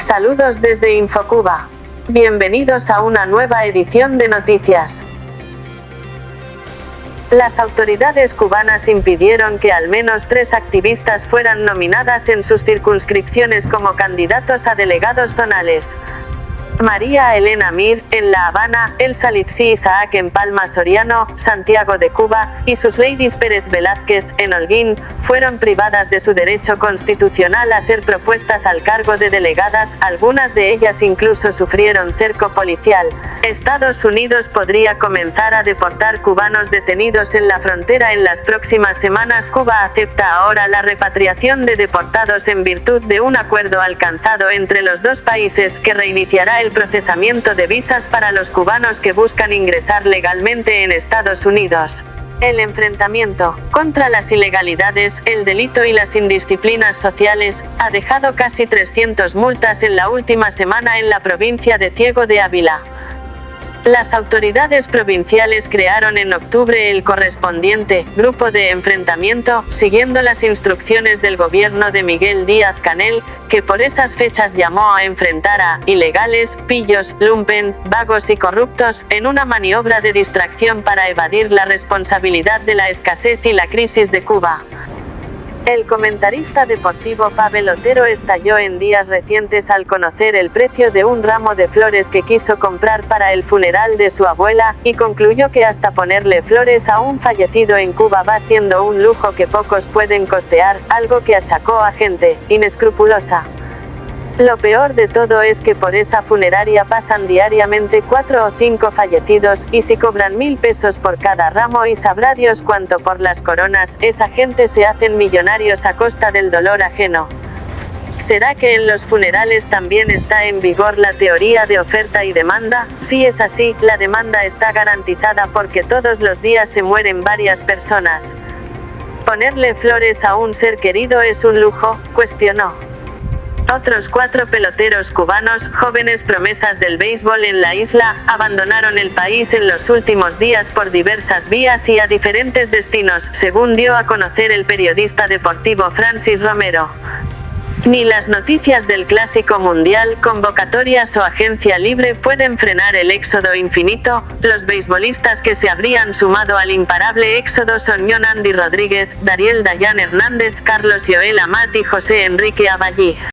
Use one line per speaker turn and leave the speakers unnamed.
Saludos desde Infocuba. Bienvenidos a una nueva edición de noticias. Las autoridades cubanas impidieron que al menos tres activistas fueran nominadas en sus circunscripciones como candidatos a delegados zonales. María Elena Mir, en La Habana, Elsa Litsi Isaac en Palma Soriano, Santiago de Cuba, y sus ladies Pérez Velázquez, en Holguín, fueron privadas de su derecho constitucional a ser propuestas al cargo de delegadas, algunas de ellas incluso sufrieron cerco policial. Estados Unidos podría comenzar a deportar cubanos detenidos en la frontera en las próximas semanas. Cuba acepta ahora la repatriación de deportados en virtud de un acuerdo alcanzado entre los dos países que reiniciará el procesamiento de visas para los cubanos que buscan ingresar legalmente en Estados Unidos. El enfrentamiento contra las ilegalidades, el delito y las indisciplinas sociales, ha dejado casi 300 multas en la última semana en la provincia de Ciego de Ávila. Las autoridades provinciales crearon en octubre el correspondiente Grupo de Enfrentamiento, siguiendo las instrucciones del gobierno de Miguel Díaz Canel, que por esas fechas llamó a enfrentar a ilegales, pillos, lumpen, vagos y corruptos, en una maniobra de distracción para evadir la responsabilidad de la escasez y la crisis de Cuba. El comentarista deportivo Pavel Otero estalló en días recientes al conocer el precio de un ramo de flores que quiso comprar para el funeral de su abuela, y concluyó que hasta ponerle flores a un fallecido en Cuba va siendo un lujo que pocos pueden costear, algo que achacó a gente inescrupulosa. Lo peor de todo es que por esa funeraria pasan diariamente cuatro o cinco fallecidos, y si cobran mil pesos por cada ramo y sabrá Dios cuánto por las coronas, esa gente se hacen millonarios a costa del dolor ajeno. ¿Será que en los funerales también está en vigor la teoría de oferta y demanda? Si es así, la demanda está garantizada porque todos los días se mueren varias personas. ¿Ponerle flores a un ser querido es un lujo? cuestionó. Otros cuatro peloteros cubanos, jóvenes promesas del béisbol en la isla, abandonaron el país en los últimos días por diversas vías y a diferentes destinos, según dio a conocer el periodista deportivo Francis Romero. Ni las noticias del Clásico Mundial, convocatorias o agencia libre pueden frenar el éxodo infinito, los beisbolistas que se habrían sumado al imparable éxodo son John Rodríguez, Dariel Dayan Hernández, Carlos Joel Amat y José Enrique Aballí.